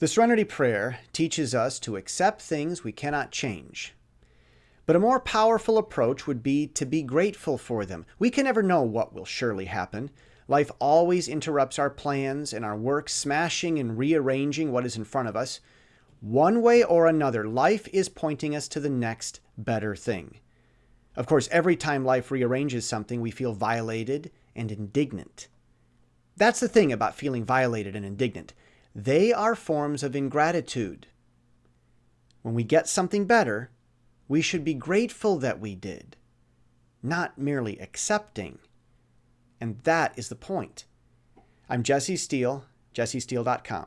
The Serenity Prayer teaches us to accept things we cannot change. But a more powerful approach would be to be grateful for them. We can never know what will surely happen. Life always interrupts our plans and our work, smashing and rearranging what is in front of us. One way or another, life is pointing us to the next better thing. Of course, every time life rearranges something, we feel violated and indignant. That's the thing about feeling violated and indignant. They are forms of ingratitude. When we get something better, we should be grateful that we did, not merely accepting. And that is the point. I'm Jesse Steele, jessesteele.com.